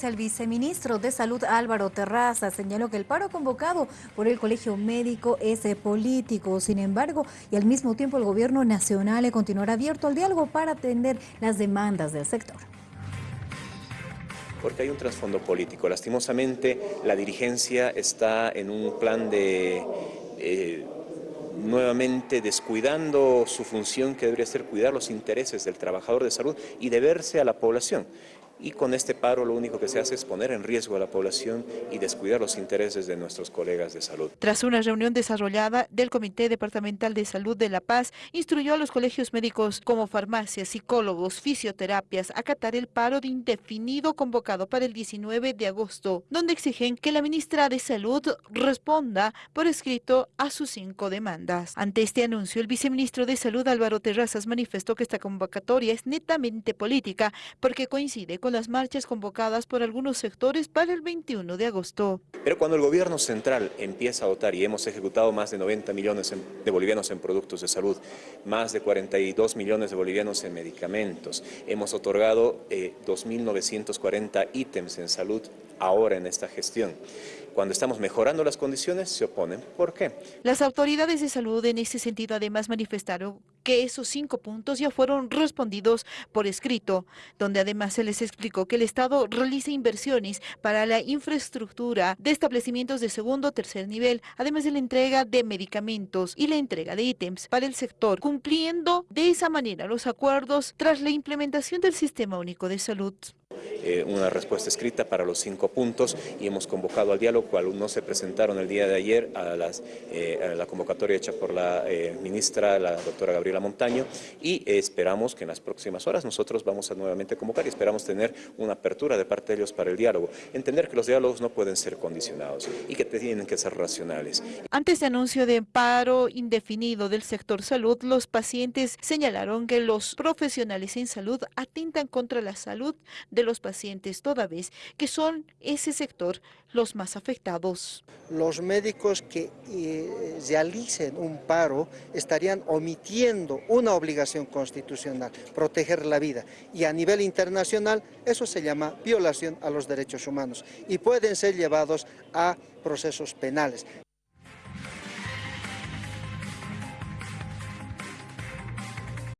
El viceministro de Salud Álvaro Terraza señaló que el paro convocado por el Colegio Médico es político. Sin embargo, y al mismo tiempo el gobierno nacional continuará abierto al diálogo para atender las demandas del sector. Porque hay un trasfondo político. Lastimosamente, la dirigencia está en un plan de... Eh, nuevamente descuidando su función que debería ser cuidar los intereses del trabajador de salud y deberse a la población y con este paro lo único que se hace es poner en riesgo a la población y descuidar los intereses de nuestros colegas de salud. Tras una reunión desarrollada del Comité Departamental de Salud de La Paz, instruyó a los colegios médicos como farmacias, psicólogos, fisioterapias acatar el paro de indefinido convocado para el 19 de agosto, donde exigen que la ministra de Salud responda por escrito a sus cinco demandas. Ante este anuncio, el viceministro de Salud Álvaro Terrazas manifestó que esta convocatoria es netamente política porque coincide con las marchas convocadas por algunos sectores para el 21 de agosto. Pero cuando el gobierno central empieza a dotar y hemos ejecutado más de 90 millones de bolivianos en productos de salud, más de 42 millones de bolivianos en medicamentos, hemos otorgado 2.940 eh, ítems en salud ahora en esta gestión. Cuando estamos mejorando las condiciones, se oponen. ¿Por qué? Las autoridades de salud en ese sentido además manifestaron que esos cinco puntos ya fueron respondidos por escrito, donde además se les explicó que el Estado realiza inversiones para la infraestructura de establecimientos de segundo o tercer nivel, además de la entrega de medicamentos y la entrega de ítems para el sector, cumpliendo de esa manera los acuerdos tras la implementación del Sistema Único de Salud. Eh, una respuesta escrita para los cinco puntos y hemos convocado al diálogo, cual no se presentaron el día de ayer a, eh, la convocatoria hecha por la eh, ministra, la doctora Gabriela Montaño, y esperamos que en las próximas horas nosotros vamos a nuevamente convocar y esperamos tener una apertura de parte de ellos para el diálogo. Entender que los diálogos no pueden ser condicionados y que tienen que ser racionales. Antes de este anuncio de paro indefinido del sector salud, los pacientes señalaron que los profesionales en salud atentan contra la salud de los pacientes, toda vez que son ese sector los más afectados. Los médicos que eh, realicen un paro estarían omitiendo una obligación constitucional, proteger la vida. Y a nivel internacional eso se llama violación a los derechos humanos y pueden ser llevados a procesos penales.